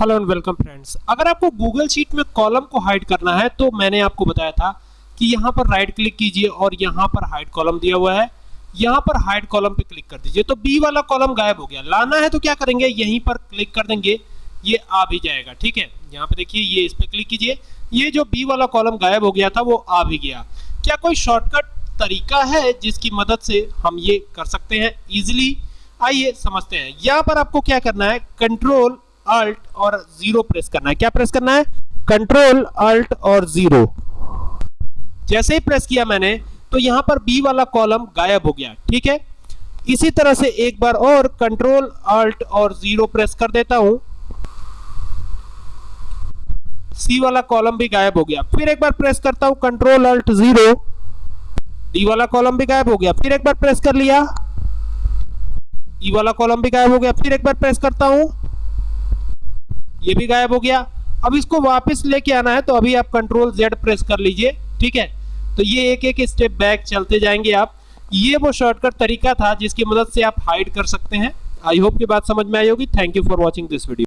Hello and welcome friends अगर आपको Google sheet में कॉलम को हाइड करना है तो मैंने आपको बताया था कि यहाँ पर राइट क्लिक कीजिए और यहाँ पर हाइड कॉलम दिया हुआ है। यहाँ पर हाइड कॉलम पे क्लिक कर दीजिए। तो बी वाला कॉलम गायब हो गया। लाना है तो क्या करेंगे? यहीं पर क्लिक कर देंगे। ये आ भी जाएगा, ठीक है? यहाँ पे देखिए, ये इस पर क्लिक कीजिए। ये जो बी वाला कॉलम गायब हो गया था, वो आ भी गया। क्या कोई शॉर्टकट तरीका है जिसकी मदद से हम ये कर सकते हैं? इजिली आइए समझते हैं। यहाँ पर आपको क्या करना है? कंट्रोल अल्ट और ज़ीरो प्रेस करना है। क्या प्रेस करना है? कंट्रोल अल्ट और ज़ीरो जैसे ही प्रेस किया मैंने तो यहाँ पर बी वाला कॉलम गायब हो गया, ठीक है? इसी तरह से एक बार और कंट्रोल अल्ट और ज़ीरो प्रेस कर देता हूँ। सी वाला कॉलम भी गायब हो गया। फिर एक बार प्रेस करता हूँ कंट्रोल अल्ट ज़ीरो डी वाला कॉलम भी गायब हो गया। फिर एक बार प्रेस कर लिया। ई वाला कॉलम भी गायब हो गया। फिर एक बार प्रेस करता हूँ ये भी गायब हो गया। अब इसको वापस लेके आना है तो अभी आप कंट्रोल जेड प्रेस कर लीजिए, ठीक है? तो ये एक एक स्टेप बैक चलते जाएँगे आप। ये वो शॉर्टकट तरीका था जिसकी मदद से आप हाइड कर सकते हैं। आई होप की बात समझ में आई होगी। Thank you for watching this video